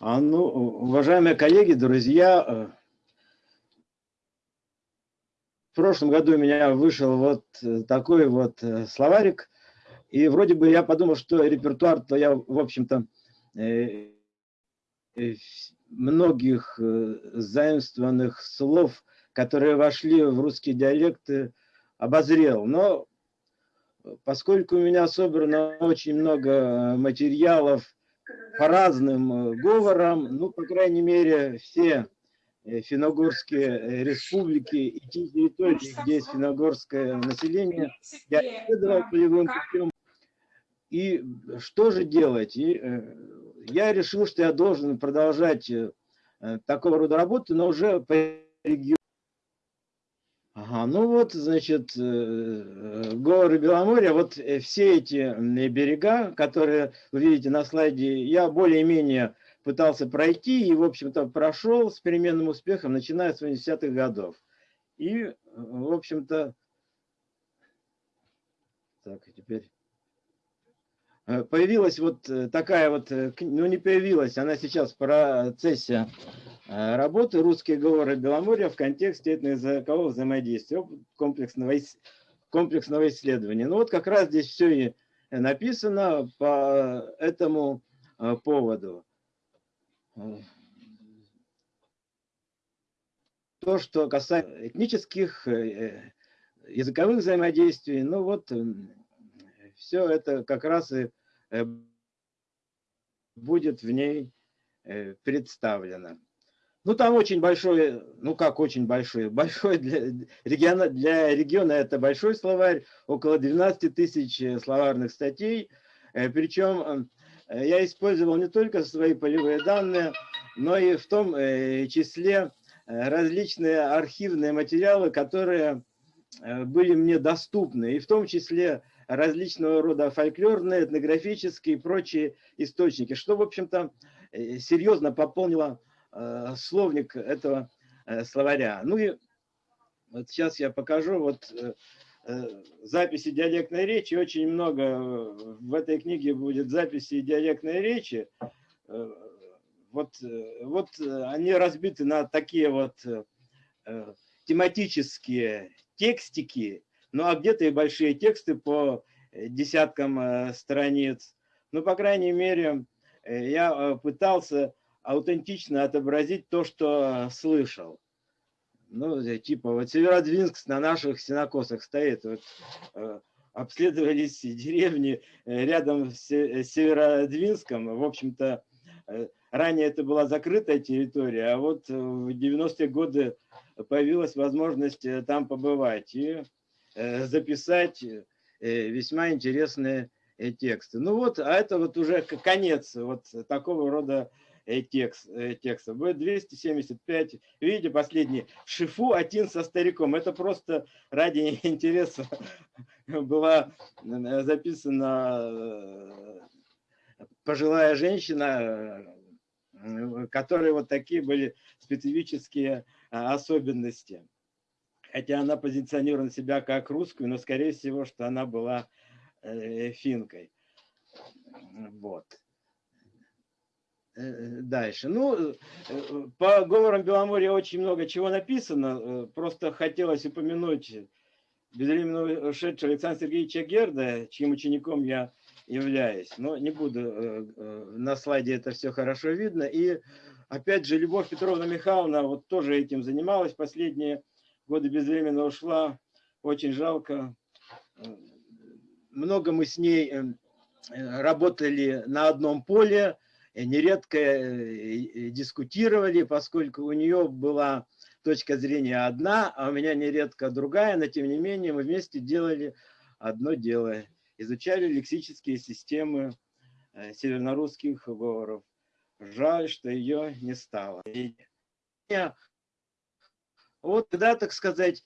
А, ну, уважаемые коллеги, друзья, э, в прошлом году у меня вышел вот э, такой вот э, словарик, и вроде бы я подумал, что репертуар-то я, в общем-то, многих заимствованных слов, которые вошли в русские диалекты, обозрел. Но поскольку у меня собрано очень много материалов, по разным э, говорам, ну, по крайней мере, все э, финогорские э, республики и те территории, где есть финогорское население, я исследовал полевым путем. И что же делать? И я решил, что я должен продолжать такого рода работу, но уже по региону. Ага, ну вот, значит, э, э, горы Беломорья, вот э, все эти берега, которые вы видите на слайде, я более-менее пытался пройти и, в общем-то, прошел с переменным успехом, начиная с 80-х годов. И, в общем-то, так, теперь появилась вот такая вот, ну не появилась, она сейчас в процессе Э, работы «Русские говоры Беломорья» в контексте этноязыкового взаимодействия, комплексного, комплексного исследования. Ну вот как раз здесь все и написано по этому э, поводу. То, что касается этнических, э, языковых взаимодействий, ну вот все это как раз и будет в ней представлено. Ну, там очень большой, ну как очень большой, большой для региона, для региона это большой словарь, около 12 тысяч э, словарных статей. Э, Причем э, я использовал не только свои полевые данные, но и в том числе различные архивные материалы, которые были мне доступны, и в том числе различного рода фольклорные, этнографические и прочие источники, что, в общем-то, серьезно пополнило словник этого э, словаря. Ну и вот сейчас я покажу вот э, записи диалектной речи. Очень много в этой книге будет записи диалектной речи. Вот, вот они разбиты на такие вот тематические текстики, ну а где-то и большие тексты по десяткам страниц. Ну, по крайней мере, я пытался аутентично отобразить то, что слышал. Ну, типа, вот Северодвинск на наших синокосах стоит. Вот, э, обследовались деревни э, рядом с Северодвинском. В общем-то, э, ранее это была закрытая территория, а вот в 90-е годы появилась возможность там побывать и записать весьма интересные тексты. Ну вот, а это вот уже конец вот такого рода текст, э, текста. Будет 275. Видите, последний. Шифу один со стариком. Это просто ради интереса была э, записана э, пожилая женщина, которой вот такие были специфические особенности. Хотя она позиционировала себя как русскую, но скорее всего, что она была финкой. Вот. Э, дальше. Ну, э, по говорам Беломорья очень много чего написано. Э, просто хотелось упомянуть безвременно ушедшего Александра Сергеевича Герда, чьим учеником я являюсь. Но не буду, на слайде это все хорошо видно. И опять же, Любовь Петровна Михайловна вот тоже этим занималась. Последние годы безвременно ушла. Очень жалко. Много мы с ней работали на одном поле Э, нередко э, дискутировали, поскольку у нее была точка зрения одна, а у меня нередко другая, но тем не менее мы вместе делали одно дело. Изучали лексические системы э, севернорусских говоров. Жаль, что ее не стало. Вот когда, так сказать,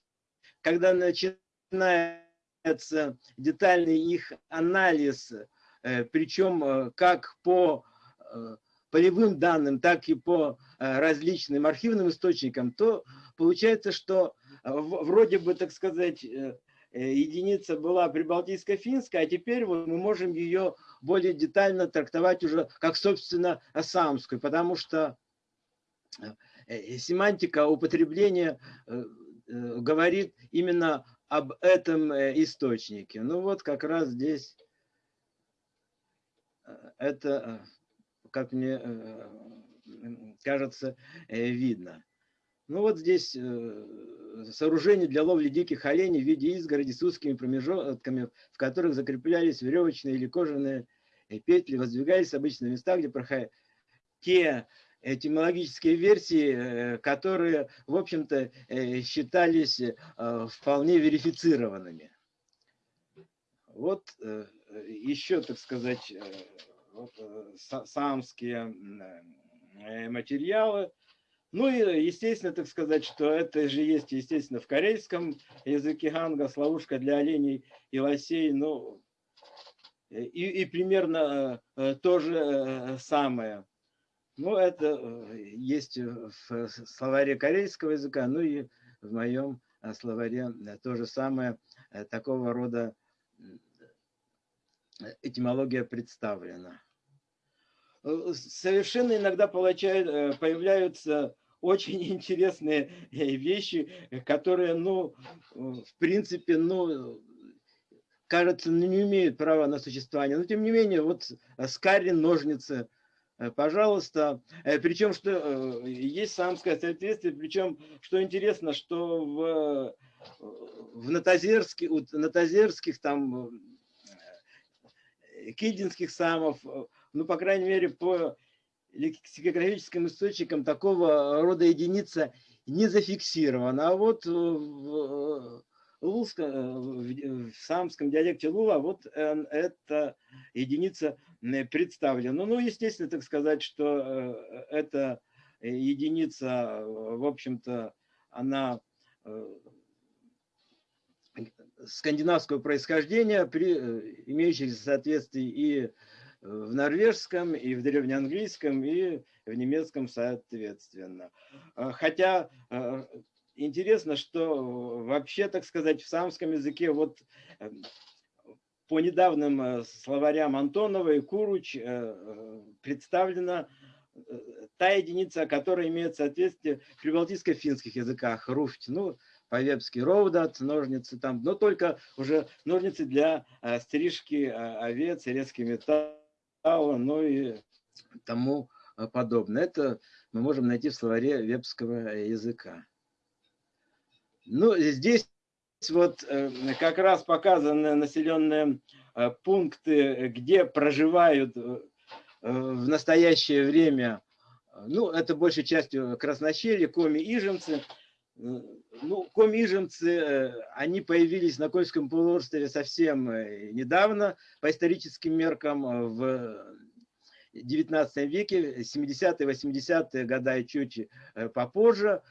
когда начинается детальный их анализ, причем как по Э, полевым данным, так и по э, различным архивным источникам, то получается, что э, вроде бы, так сказать, единица была прибалтийско-финская, а теперь вот мы можем ее более детально трактовать уже как, собственно, самскую, потому что семантика употребления говорит именно об этом источнике. Ну вот как раз здесь это, как мне кажется, видно. Ну вот здесь э, сооружение для ловли диких оленей в виде изгороди с узкими промежутками, в которых закреплялись веревочные или кожаные э, петли, воздвигались обычно в местах, где проходили те этимологические версии, э, которые, в общем-то, считались вполне верифицированными. Вот еще, так сказать, самские материалы. Ну и, естественно, так сказать, что это же есть, естественно, в корейском языке ганга, славушка для оленей и лосей, ну, и, и примерно э, то же э, самое. Ну, это э, есть в словаре корейского языка, ну и в моем словаре то же самое, такого рода этимология представлена. Совершенно иногда получают, появляются очень интересные э, вещи, которые, ну, в принципе, ну, кажется, ну, не имеют права на существование. Но, тем не менее, вот э, скарин, ножницы, э, пожалуйста. Причем, что есть самское соответствие, причем, что интересно, что в, в Натазерске, у Натазерских, там, кидинских самов, ну, по крайней мере, по лексикографическим источником такого рода единица не зафиксирована. А вот в, лулском, в самском диалекте Лула вот эта единица представлена. Ну, естественно, так сказать, что э, эта единица, в общем-то, она э, скандинавского происхождения, при э, имеющихся соответствии и в норвежском, и в древнеанглийском, и в немецком соответственно. А, хотя интересно, что вообще, так сказать, в самском языке вот э, по недавним э, словарям Антонова и Куруч э, представлена та единица, которая имеет соответствие в прибалтийско-финских языках, руфть, ну, по-вепски ровдат, ножницы там, но только уже ножницы для стрижки овец и резкий металл ну и тому э, подобное. Это мы можем найти в словаре вебского языка. Ну, здесь вот э, как раз показаны населенные э, пункты, где проживают в настоящее время, ну, это большей частью краснощелье, коми-ижемцы. Ну, коми-ижемцы, они появились на Кольском полуострове совсем недавно, по историческим меркам, в 19 веке, 70-е, 80-е года и чуть э, попозже.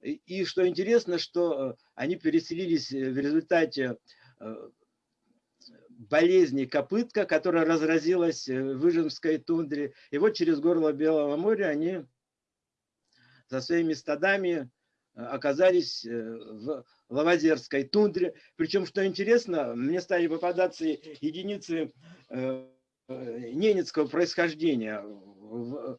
И что интересно, что э, они переселились э, в результате болезни копытка, которая разразилась в Выжемской тундре. И вот через горло Белого моря они со своими стадами оказались в Лавазерской тундре. Причем, что интересно, мне стали попадаться единицы Э, ненецкого происхождения в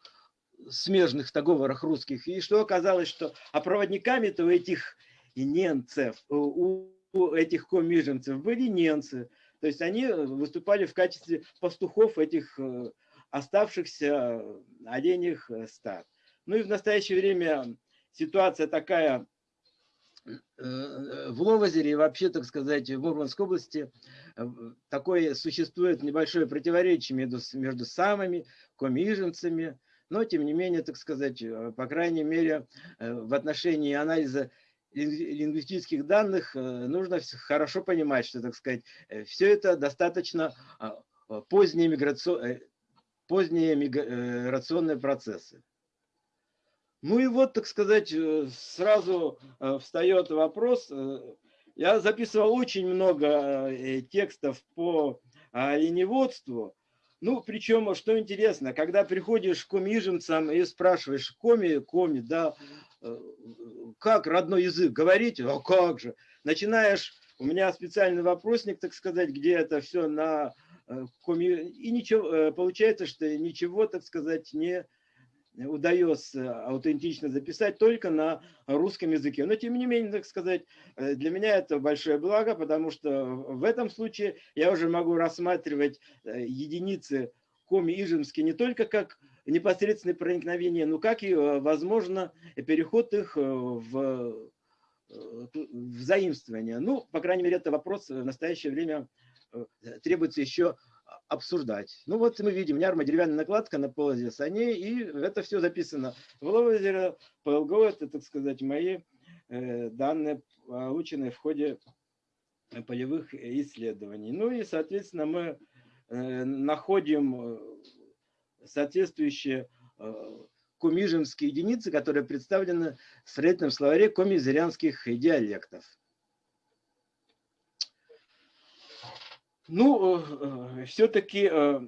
смежных договорах русских. И что оказалось, что а проводниками-то у этих ненцев, у, этих комиженцев были ненцы. То есть они выступали в качестве пастухов этих э, оставшихся оленях стад. Ну и в настоящее время ситуация такая в Ловозере и вообще, так сказать, в Мурманской области э, такое существует небольшое противоречие между, между самыми комиженцами, но, тем не менее, так сказать, э, по крайней мере, э, в отношении анализа лингвистических данных нужно хорошо понимать, что, так сказать, все это достаточно а, поздние, миграцион... поздние миграционные процессы. Ну и вот, так сказать, э, сразу э, встает вопрос. Э, я записывал очень много текстов по оленеводству. Ну, причем, что интересно, когда приходишь к комижемцам и спрашиваешь, коми, коми, да, как родной язык говорить? А как же? Начинаешь у меня специальный вопросник, так сказать, где это все на коме... И ничего, получается, что ничего, так сказать, не удается аутентично записать только на русском языке. Но тем не менее, так сказать, э, для меня это большое благо, потому что в этом случае я уже могу рассматривать э, единицы коми-ижемские не только как непосредственное проникновение, но как и, э, возможно, переход их в, в заимствование. Ну, по крайней мере, это вопрос в настоящее время требуется еще обсуждать. Ну вот мы видим нярма, деревянная накладка на полозе саней, и это все записано в лозере, PLGO, это, так сказать, мои э, данные, полученные в ходе полевых исследований. Ну и, соответственно, мы э, находим э, соответствующие кумижемские единицы, которые представлены в строительном словаре комизырянских диалектов. Ну, э, все-таки э,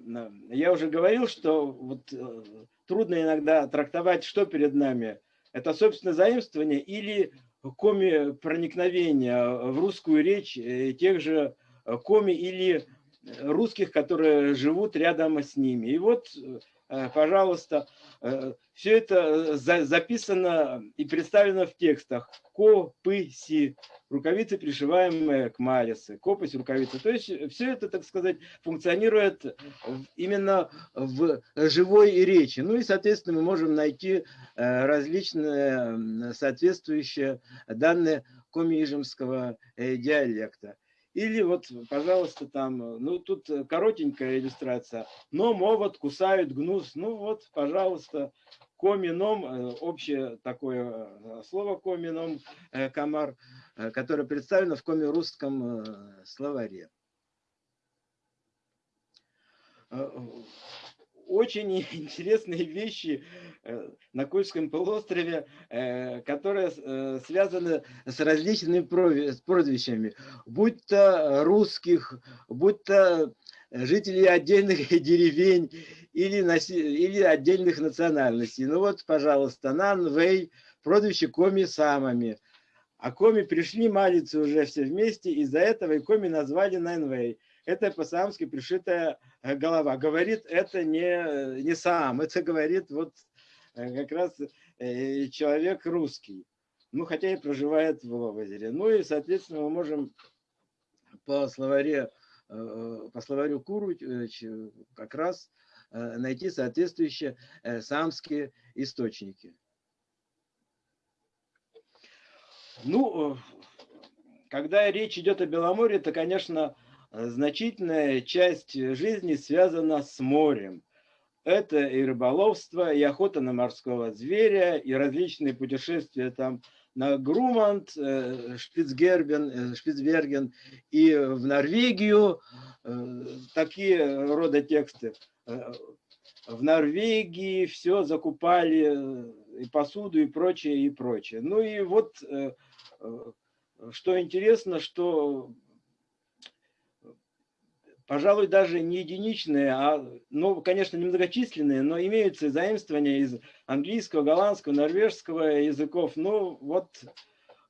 я уже говорил, что вот э, трудно иногда трактовать, что перед нами. Это, собственно, заимствование или коми проникновения в русскую речь тех же коми или русских, которые живут рядом с ними. И вот Э, пожалуйста, э, все это э, записано и представлено в текстах. Копыси, рукавицы, пришиваемые к малице, копысь, рукавицы. То есть все это, так сказать, функционирует именно в живой речи. Ну и, соответственно, мы можем найти различные соответствующие данные комижемского диалекта. Или вот, пожалуйста, там, ну тут коротенькая иллюстрация. Но мовод кусают гнус. Ну вот, пожалуйста, комином, э, общее такое э, слово комином, э, комар, которое представлено в коми-русском словаре очень интересные вещи э, на Кольском полуострове, э, которые э, связаны с различными прозвищами, будь то русских, будь то жителей отдельных деревень или, или отдельных национальностей. Ну вот, пожалуйста, Нан, Вэй, прозвище Коми самыми. А Коми пришли молиться уже все вместе, из-за этого и Коми назвали Нанвей это по-самски пришитая э, голова. Говорит это не, не сам, это говорит вот э, как раз э, человек русский. Ну, хотя и проживает в озере. Ну и, соответственно, мы можем по словаре, по словарю Куру как раз найти соответствующие самские источники. Ну, когда речь идет о Беломорье, то, конечно, значительная часть жизни связана с морем. Это и рыболовство, и охота на морского зверя, и различные путешествия там на Грумант, э, Шпицгербен, э, Шпицберген и в Норвегию. Э, такие рода тексты. В Норвегии все закупали, и посуду, и прочее, и прочее. Ну и вот, что интересно, что пожалуй, даже не единичные, а, ну, конечно, немногочисленные, но имеются заимствования из английского, голландского, норвежского языков. Ну, вот,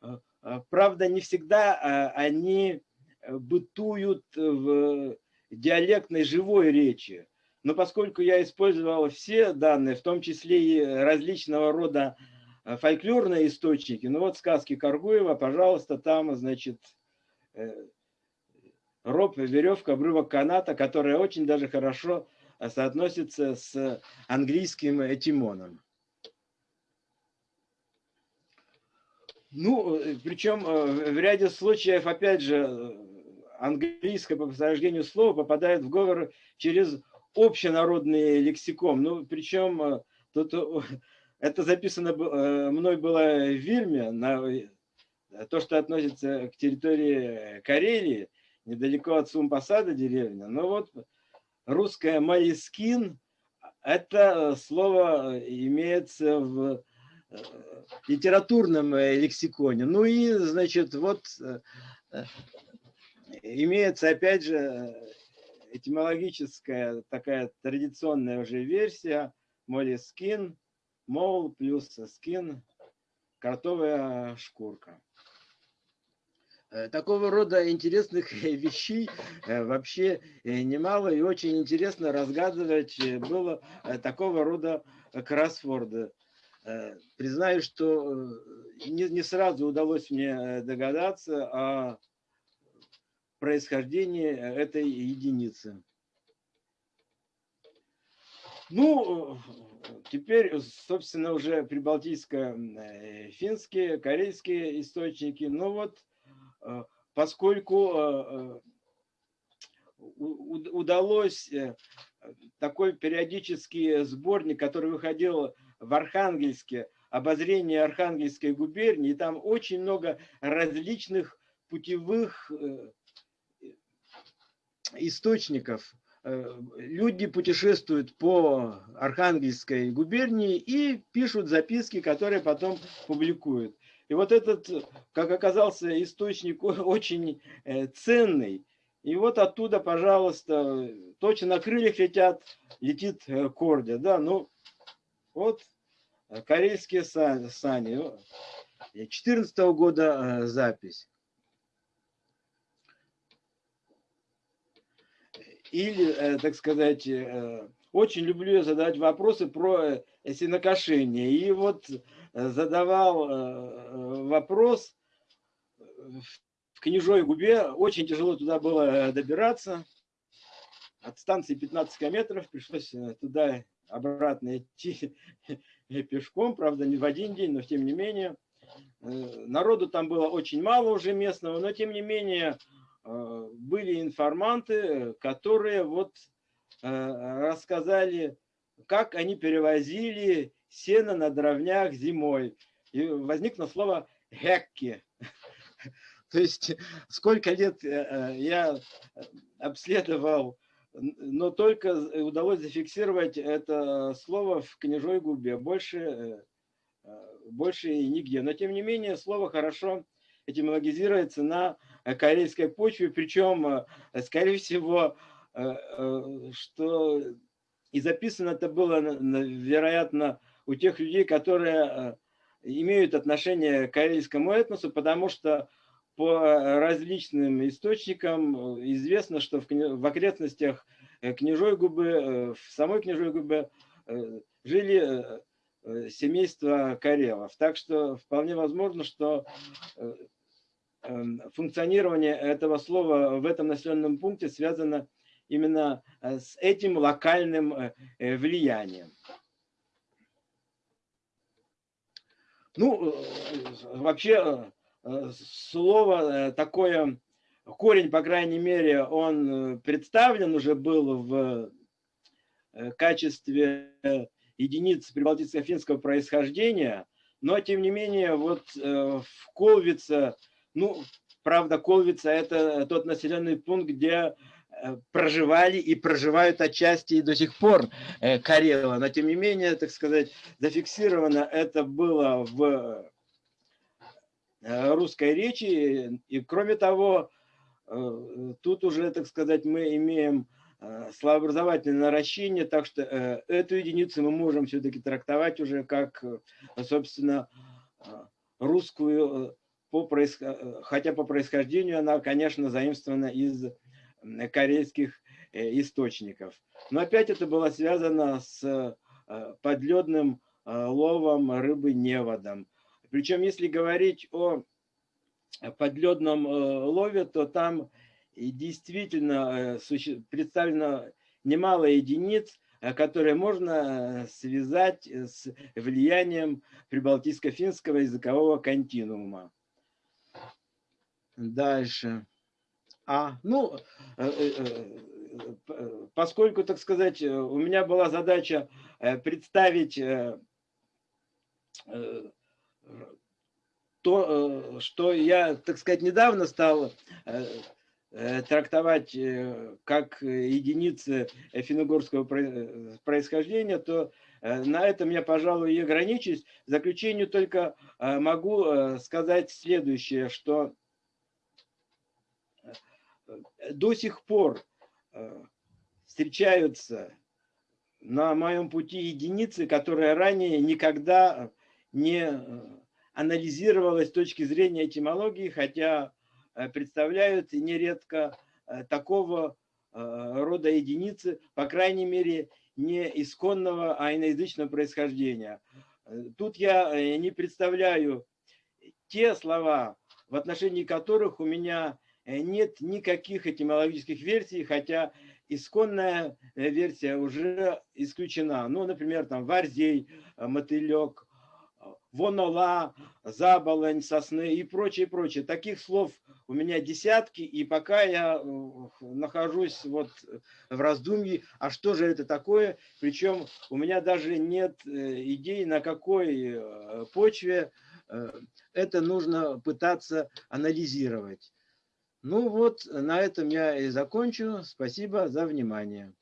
э, э, правда, не всегда а, они бытуют в диалектной живой речи. Но поскольку я использовал все данные, в том числе и различного рода э, фольклорные источники, ну вот сказки Каргуева, пожалуйста, там, значит, роб, веревка, обрывок каната, которая очень даже хорошо э, соотносится с английским этимоном. Ну, э, причем э, в ряде случаев, опять же, английское по происхождению слова попадает в говор через общенародный лексикон. Ну, причем тут это записано мной было в Вильме, на то, что относится к территории Карелии, недалеко от Сумпасада деревня. Но вот русское «малискин» – это слово имеется в э, литературном э, лексиконе. Ну и, значит, вот э, имеется, опять же, этимологическая такая традиционная уже версия «молискин», «мол» плюс «скин», «картовая шкурка». Такого рода интересных вещей вообще немало, и очень интересно разгадывать было такого рода кроссворды. Признаю, что не, не сразу удалось мне догадаться о происхождении этой единицы. Ну, теперь, собственно, уже прибалтийско-финские, корейские источники. Ну вот, э, поскольку э, удалось э, такой периодический сборник, который выходил в Архангельске, обозрение Архангельской губернии, там очень много различных путевых источников Э, люди путешествуют по Архангельской губернии и пишут записки, которые потом публикуют. И вот этот, как оказался, источник очень э, ценный. И вот оттуда, пожалуйста, точно на крыльях летят, летит э, Кордя. Да, ну, вот карельские сани. 14 -го года запись. или, э, так сказать, э, очень люблю задавать вопросы про э, сенокошение. И вот задавал вопрос в Княжой губе, очень тяжело туда было добираться. От станции 15 километров пришлось туда обратно идти пешком, правда, не в один день, но тем не менее. Народу там было очень мало уже местного, но тем не менее Э, были информанты, которые вот э, рассказали, как они перевозили сено на дровнях зимой. И возникло слово «хекки». То есть сколько лет э, я обследовал, но только удалось зафиксировать это слово в княжой губе. Больше, больше и нигде. Но тем не менее слово хорошо этимологизируется на Э, корейской почве, причем, э, скорее всего, э, что и записано это было, вероятно, у тех людей, которые имеют отношение к корейскому этносу, потому что по различным источникам известно, что в окрестностях Княжой губы, в самой Княжой губе жили семейства Карелов. Так что вполне возможно, что Эм, функционирование этого слова в этом населенном пункте связано именно э, с этим локальным э, э, влиянием. Ну, вообще, слово такое, корень, по крайней мере, он представлен уже был в качестве единиц прибалтийско-финского происхождения, но, тем не менее, вот в Колвице ну, правда, Колвица – это тот населенный пункт, где э, проживали и проживают отчасти и до сих пор э, Карелы. Но, тем не менее, так сказать, зафиксировано это было в э, русской речи. И, кроме того, тут уже, так сказать, мы имеем словообразовательное наращение, так что эту единицу мы можем все-таки трактовать уже как, собственно, русскую по происход... хотя по происхождению она, конечно, заимствована из корейских э, источников. Но опять это было связано с э, подледным э, ловом рыбы неводом. Причем, если говорить о подледном лове, то там действительно представлено немало единиц, которые можно связать с влиянием прибалтийско-финского языкового континуума. Дальше. А, ну, э, э, э, поскольку, так сказать, у меня была задача представить то, что я, так сказать, недавно стал трактовать как единицы финно происхождения, то на этом я, пожалуй, и ограничусь. В заключение только могу сказать следующее, что до сих пор э, встречаются на моем пути единицы, которые ранее никогда не э, анализировалась с точки зрения этимологии, хотя представляют нередко такого рода единицы, по крайней мере, не исконного, а иноязычного происхождения. Тут я не представляю те слова, в отношении которых у меня нет никаких этимологических версий, хотя исконная версия уже исключена. Ну, например, там варзей, мотылек, вонола, заболонь, сосны и прочее, прочее. Таких слов у меня десятки, и пока я э, нахожусь вот в раздумье, а что же это такое, причем у меня даже нет э, идей, на какой э, почве это нужно пытаться анализировать. Ну вот, на этом я и закончу. Спасибо за внимание.